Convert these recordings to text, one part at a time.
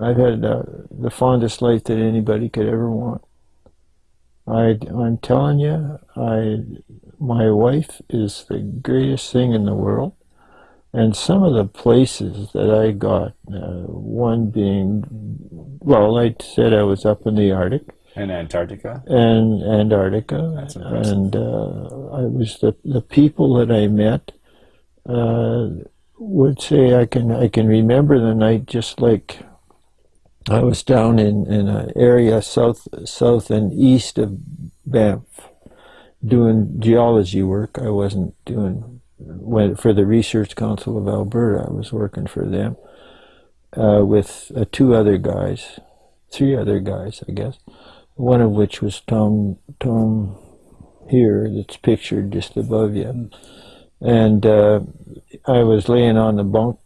I've had uh, the fondest life that anybody could ever want. I, I'm telling you, I, my wife is the greatest thing in the world. And some of the places that I got, uh, one being, well, I said I was up in the Arctic. In Antarctica? And Antarctica. And uh, I was the, the people that I met uh, would say I can I can remember the night just like I was down in, in an area south south and east of Banff doing geology work. I wasn't doing went for the Research Council of Alberta. I was working for them uh, with uh, two other guys, three other guys, I guess. One of which was Tom Tom here, that's pictured just above you. And uh, I was laying on the bunk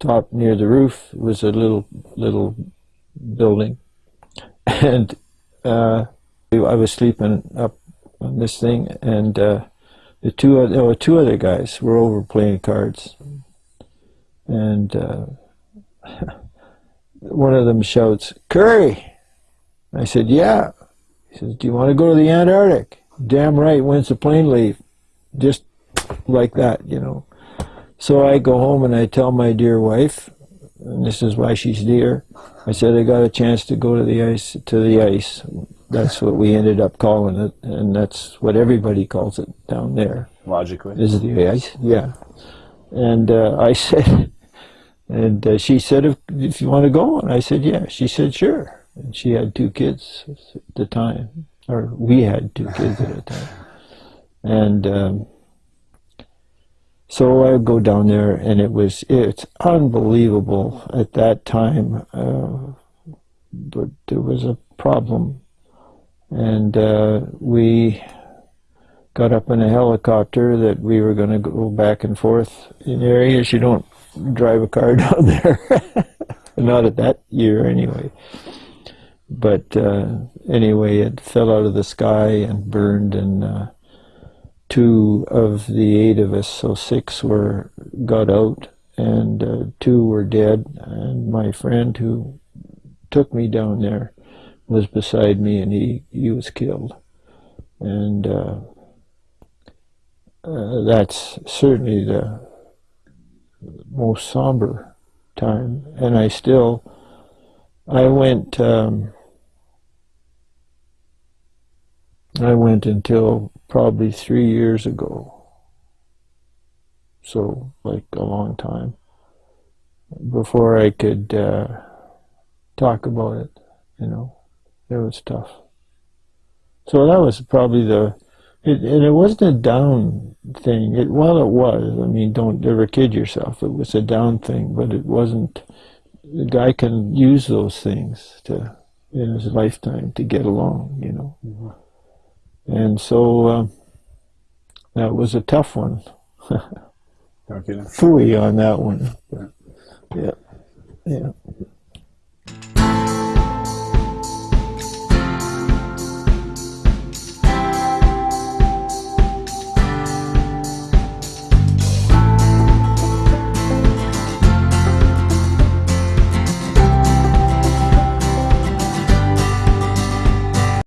top near the roof. It was a little little building, and uh, I was sleeping up on this thing, and uh, the two other, oh, two other guys were over playing cards, and uh, one of them shouts, "Curry!" I said, "Yeah." He says, "Do you want to go to the Antarctic?" Damn right. When's the plane leave? Just like that, you know. So I go home and I tell my dear wife, this is why she's dear. I said I got a chance to go to the ice. To the ice. That's what we ended up calling it, and that's what everybody calls it down there. Logically, is the ice? Yeah. And uh, I said, and uh, she said, if, if you want to go, and I said, yeah. She said, sure. And she had two kids at the time, or we had two kids at the time, and. Um, so I would go down there, and it was it's unbelievable at that time. Uh, but there was a problem, and uh, we got up in a helicopter that we were going to go back and forth in areas you don't drive a car down there. Not at that year, anyway. But uh, anyway, it fell out of the sky and burned and uh, two of the eight of us, so six were got out, and uh, two were dead. And my friend who took me down there was beside me, and he he was killed. And uh, uh, that's certainly the most somber time. And I still, I went. Um, I went until probably three years ago. So, like a long time. Before I could uh, talk about it, you know, it was tough. So that was probably the, it, and it wasn't a down thing. It well, it was. I mean, don't ever kid yourself. It was a down thing, but it wasn't. The guy can use those things to in his lifetime to get along, you know. Mm -hmm. And so uh, that was a tough one. Fooey on that one. Yeah. Yeah.